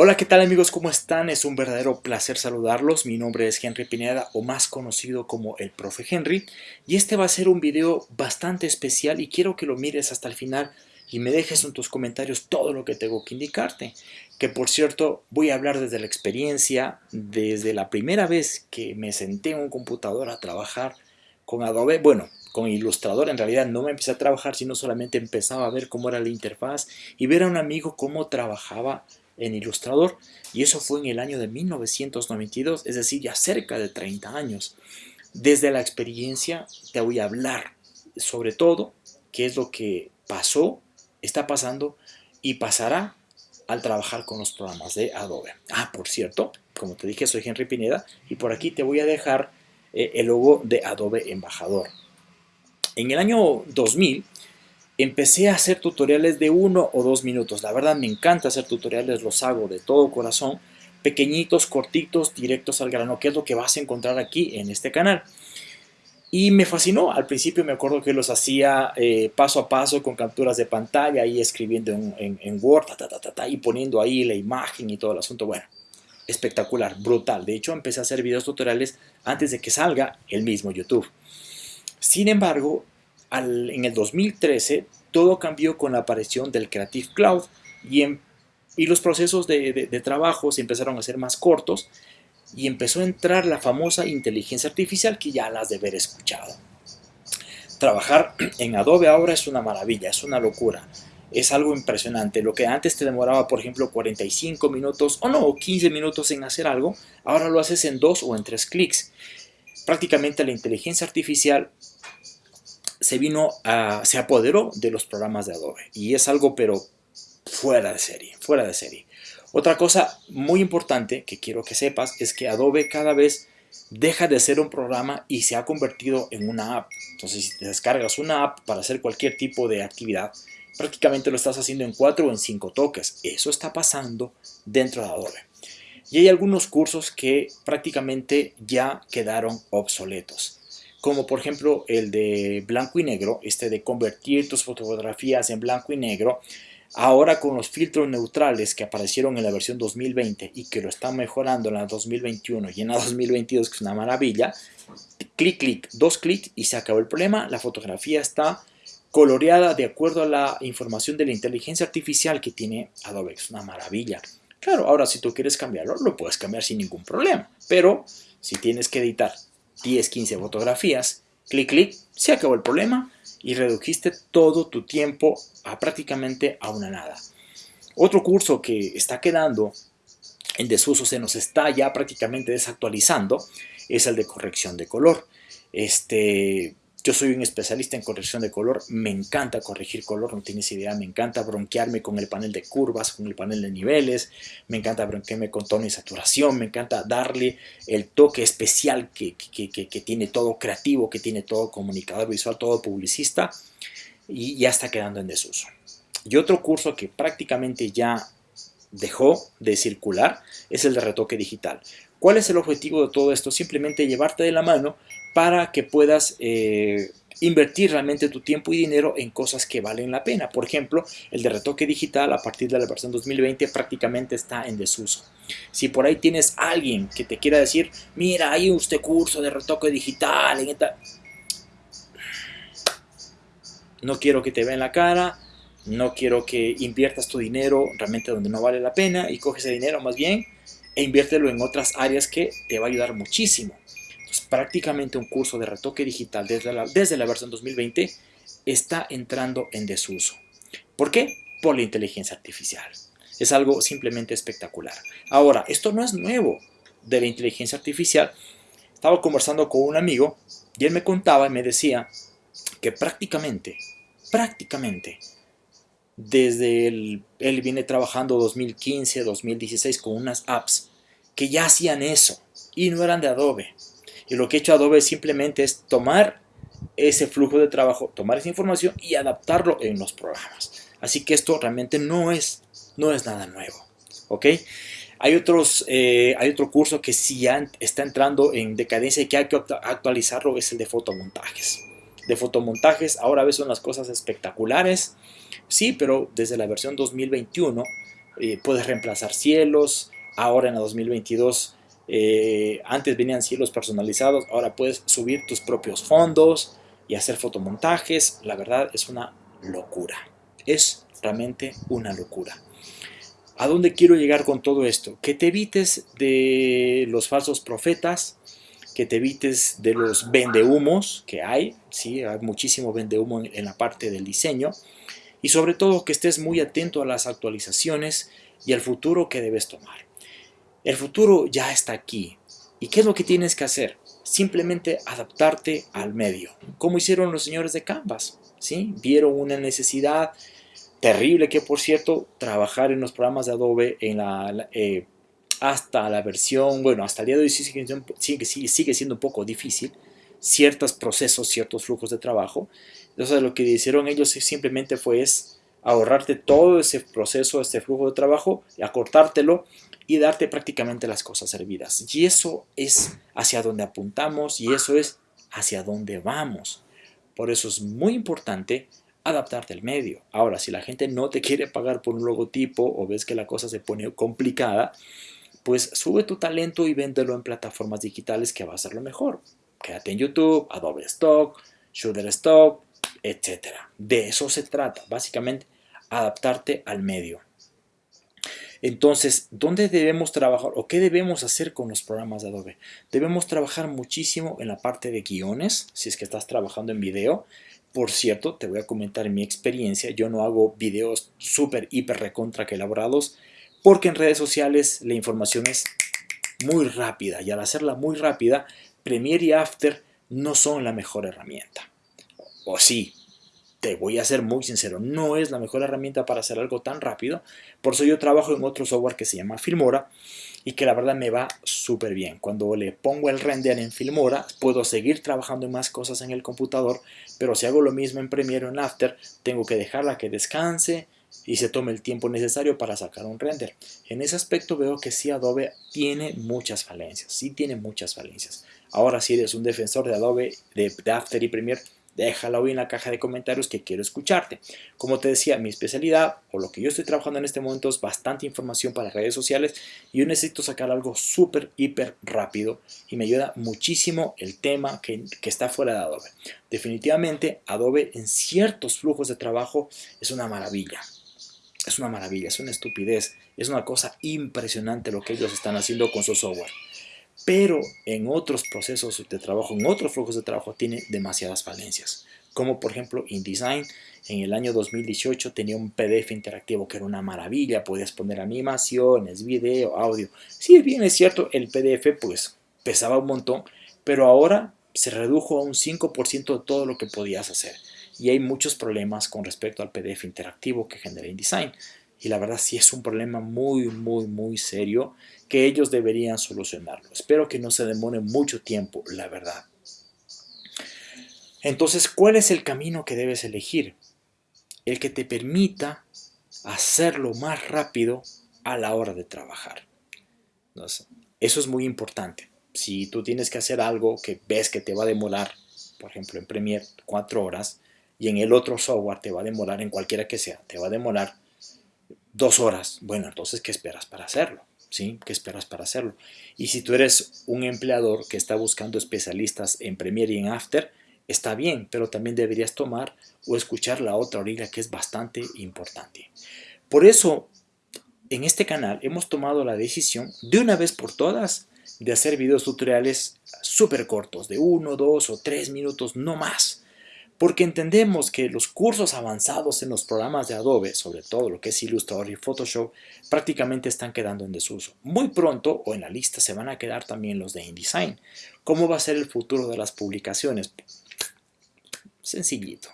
Hola, ¿qué tal amigos? ¿Cómo están? Es un verdadero placer saludarlos. Mi nombre es Henry Pineda o más conocido como el Profe Henry y este va a ser un video bastante especial y quiero que lo mires hasta el final y me dejes en tus comentarios todo lo que tengo que indicarte. Que por cierto, voy a hablar desde la experiencia, desde la primera vez que me senté en un computador a trabajar con Adobe, bueno, con Illustrator en realidad no me empecé a trabajar, sino solamente empezaba a ver cómo era la interfaz y ver a un amigo cómo trabajaba en Illustrator y eso fue en el año de 1992, es decir, ya cerca de 30 años. Desde la experiencia te voy a hablar sobre todo qué es lo que pasó, está pasando y pasará al trabajar con los programas de Adobe. Ah, por cierto, como te dije, soy Henry Pineda y por aquí te voy a dejar eh, el logo de Adobe Embajador. En el año 2000 empecé a hacer tutoriales de uno o dos minutos. La verdad me encanta hacer tutoriales, los hago de todo corazón. Pequeñitos, cortitos, directos al grano, que es lo que vas a encontrar aquí en este canal. Y me fascinó. Al principio me acuerdo que los hacía eh, paso a paso con capturas de pantalla y escribiendo en, Word y poniendo ahí la imagen y todo el asunto. Bueno, espectacular, brutal. De hecho, empecé a hacer videos tutoriales antes de que salga el mismo YouTube. Sin embargo, en el 2013 todo cambió con la aparición del Creative Cloud y, y los procesos de, trabajo se empezaron a ser más cortos y empezó a entrar la famosa inteligencia artificial que ya las de haber escuchado. Trabajar en Adobe ahora es una maravilla, es una locura. Es algo impresionante. Lo que antes te demoraba, por ejemplo, 45 minutos o no, 15 minutos en hacer algo, ahora lo haces en dos o en tres clics. Prácticamente la inteligencia artificial se vino se apoderó de los programas de Adobe y es algo pero fuera de serie, fuera de serie. Otra cosa muy importante que quiero que sepas es que Adobe cada vez deja de ser un programa y se ha convertido en una app. Entonces, si descargas una app para hacer cualquier tipo de actividad, prácticamente lo estás haciendo en cuatro o en cinco toques. Eso está pasando dentro de Adobe. Y hay algunos cursos que prácticamente ya quedaron obsoletos como por ejemplo el de blanco y negro, este de convertir tus fotografías en blanco y negro, ahora con los filtros neutrales que aparecieron en la versión 2020 y que lo están mejorando en la 2021 y en la 2022, que es una maravilla, clic, clic, dos clics y se acabó el problema, la fotografía está coloreada de acuerdo a la información de la inteligencia artificial que tiene Adobe, es una maravilla. Claro, ahora si tú quieres cambiarlo, lo puedes cambiar sin ningún problema, pero si tienes que editar 10, 15 fotografías, clic, clic, se acabó el problema y redujiste todo tu tiempo a prácticamente a una nada. Otro curso que está quedando en desuso, se nos está ya prácticamente desactualizando, es el de corrección de color. Este, yo soy un especialista en corrección de color, me encanta corregir color, no tienes idea, me encanta bronquearme con el panel de curvas, con el panel de niveles, me encanta bronquearme con tono y saturación, me encanta darle el toque especial que, tiene todo creativo, que tiene todo comunicador visual, todo publicista, y ya está quedando en desuso. Y otro curso que prácticamente ya dejó de circular es el de retoque digital. ¿Cuál es el objetivo de todo esto? Simplemente llevarte de la mano para que puedas eh, invertir realmente tu tiempo y dinero en cosas que valen la pena. Por ejemplo, el de retoque digital a partir de la versión 2020 prácticamente está en desuso. Si por ahí tienes alguien que te quiera decir, mira, hay este curso de retoque digital, en esta... no quiero que te vean la cara, no quiero que inviertas tu dinero realmente donde no vale la pena y coges ese dinero más bien e inviértelo en otras áreas que te va a ayudar muchísimo prácticamente un curso de retoque digital desde la, desde la versión 2020 está entrando en desuso. ¿Por qué? Por la inteligencia artificial. Es algo simplemente espectacular. Ahora, esto no es nuevo de la inteligencia artificial. Estaba conversando con un amigo y él me contaba y me decía que prácticamente, prácticamente, desde él viene trabajando 2015, 2016 con unas apps que ya hacían eso y no eran de Adobe, y lo que ha hecho Adobe simplemente es tomar ese flujo de trabajo, tomar esa información y adaptarlo en los programas. Así que esto realmente no es, no es nada nuevo. ¿Ok? Hay, otros, eh, hay otro curso que sí está entrando en decadencia y que hay que actualizarlo, es el de fotomontajes. De fotomontajes, ahora ves son las cosas espectaculares, sí, pero desde la versión 2021 eh, puedes reemplazar cielos, ahora en el 2022 eh, antes venían cielos personalizados, ahora puedes subir tus propios fondos y hacer fotomontajes. La verdad es una locura. Es realmente una locura. ¿A dónde quiero llegar con todo esto? Que te evites de los falsos profetas, que te evites de los vendehumos que hay, ¿sí? hay muchísimo vendehumo en, en la parte del diseño, y sobre todo que estés muy atento a las actualizaciones y al futuro que debes tomar. El futuro ya está aquí. ¿Y qué es lo que tienes que hacer? Simplemente adaptarte al medio, como hicieron los señores de Canvas. ¿sí? Vieron una necesidad terrible que, por cierto, trabajar en los programas de Adobe en la, eh, hasta la versión, bueno, hasta el día de hoy sigue, sigue, sigue siendo un poco difícil, ciertos procesos, ciertos flujos de trabajo. Entonces lo que hicieron ellos simplemente fue es ahorrarte todo ese proceso, este flujo de trabajo, acortártelo y darte prácticamente las cosas servidas. Y eso es hacia donde apuntamos y eso es hacia dónde vamos. Por eso es muy importante adaptarte al medio. Ahora, si la gente no te quiere pagar por un logotipo o ves que la cosa se pone complicada, pues sube tu talento y véndelo en plataformas digitales que va a ser lo mejor. Quédate en YouTube, Adobe Stock, Shutterstock, etc. De eso se trata, básicamente adaptarte al medio. Entonces, ¿dónde debemos trabajar o qué debemos hacer con los programas de Adobe? Debemos trabajar muchísimo en la parte de guiones, si es que estás trabajando en video. Por cierto, te voy a comentar mi experiencia. Yo no hago videos súper, hiper, recontra que elaborados, porque en redes sociales la información es muy rápida y al hacerla muy rápida, Premiere y After no son la mejor herramienta. O sí, te voy a ser muy sincero, no es la mejor herramienta para hacer algo tan rápido. Por eso yo trabajo en otro software que se llama Filmora y que la verdad me va súper bien. Cuando le pongo el render en Filmora, puedo seguir trabajando en más cosas en el computador, pero si hago lo mismo en Premiere o en After, tengo que dejarla que descanse y se tome el tiempo necesario para sacar un render. En ese aspecto veo que sí Adobe tiene muchas falencias, sí tiene muchas falencias. Ahora si eres un defensor de Adobe, de After y Premiere, déjalo hoy en la caja de comentarios que quiero escucharte. Como te decía, mi especialidad o lo que yo estoy trabajando en este momento es bastante información para redes sociales y yo necesito sacar algo súper, hiper rápido y me ayuda muchísimo el tema que, que está fuera de Adobe. Definitivamente Adobe en ciertos flujos de trabajo es una maravilla. Es una maravilla, es una estupidez, es una cosa impresionante lo que ellos están haciendo con su software pero en otros procesos de trabajo, en otros flujos de trabajo, tiene demasiadas falencias. Como por ejemplo InDesign, en el año 2018 tenía un PDF interactivo que era una maravilla, podías poner animaciones, video, audio. Si bien es cierto, el PDF pues pesaba un montón, pero ahora se redujo a un 5% de todo lo que podías hacer. Y hay muchos problemas con respecto al PDF interactivo que genera InDesign. Y la verdad sí es un problema muy, muy, muy serio que ellos deberían solucionarlo. Espero que no se demore mucho tiempo, la verdad. Entonces, ¿cuál es el camino que debes elegir? El que te permita hacerlo más rápido a la hora de trabajar. eso es muy importante. Si tú tienes que hacer algo que ves que te va a demorar, por ejemplo en Premiere, cuatro horas, y en el otro software te va a demorar, en cualquiera que sea, te va a demorar dos horas. Bueno, entonces, ¿qué esperas para hacerlo? ¿Sí? ¿Qué esperas para hacerlo? Y si tú eres un empleador que está buscando especialistas en Premiere y en After, está bien, pero también deberías tomar o escuchar la otra orilla que es bastante importante. Por eso, en este canal hemos tomado la decisión de una vez por todas de hacer videos tutoriales súper cortos, de uno, dos o tres minutos, no más porque entendemos que los cursos avanzados en los programas de Adobe, sobre todo lo que es Illustrator y Photoshop, prácticamente están quedando en desuso. Muy pronto o en la lista se van a quedar también los de InDesign. ¿Cómo va a ser el futuro de las publicaciones? Sencillito.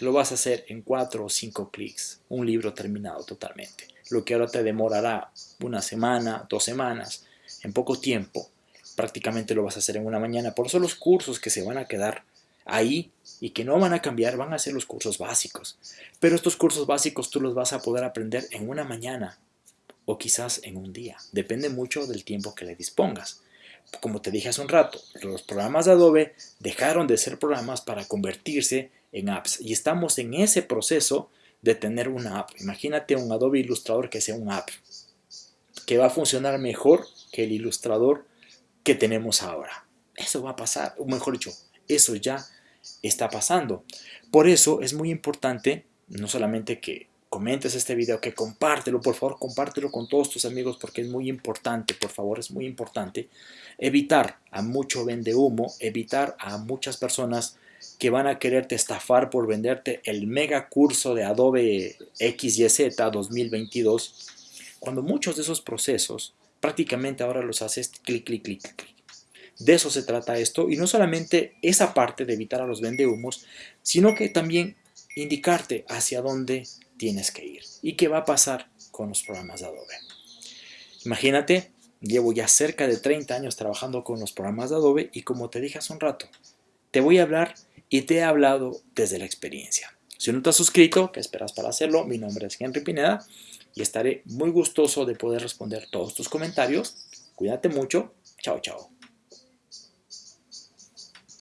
Lo vas a hacer en 4 o 5 clics, un libro terminado totalmente. Lo que ahora te demorará una semana, dos semanas, en poco tiempo, prácticamente lo vas a hacer en una mañana. Por eso los cursos que se van a quedar ahí y que no van a cambiar van a ser los cursos básicos. Pero estos cursos básicos tú los vas a poder aprender en una mañana o quizás en un día. Depende mucho del tiempo que le dispongas. Como te dije hace un rato, los programas de Adobe dejaron de ser programas para convertirse en apps y estamos en ese proceso de tener una app. Imagínate un Adobe Illustrator que sea un app, que va a funcionar mejor que el Illustrator que tenemos ahora. Eso va a pasar, o mejor dicho, eso ya está pasando. Por eso es muy importante, no solamente que comentes este video, que compártelo, por favor, compártelo con todos tus amigos porque es muy importante, por favor, es muy importante. Evitar a mucho vende humo, evitar a muchas personas que van a quererte estafar por venderte el mega curso de Adobe XYZ 2022, cuando muchos de esos procesos prácticamente ahora los haces clic, clic, clic, clic. De eso se trata esto y no solamente esa parte de evitar a los vendehumos, sino que también indicarte hacia dónde tienes que ir y qué va a pasar con los programas de Adobe. Imagínate, llevo ya cerca de 30 años trabajando con los programas de Adobe y como te dije hace un rato, te voy a hablar y te he hablado desde la experiencia. Si no te has suscrito, ¿qué esperas para hacerlo? Mi nombre es Henry Pineda y estaré muy gustoso de poder responder todos tus comentarios. Cuídate mucho. Chao, chao.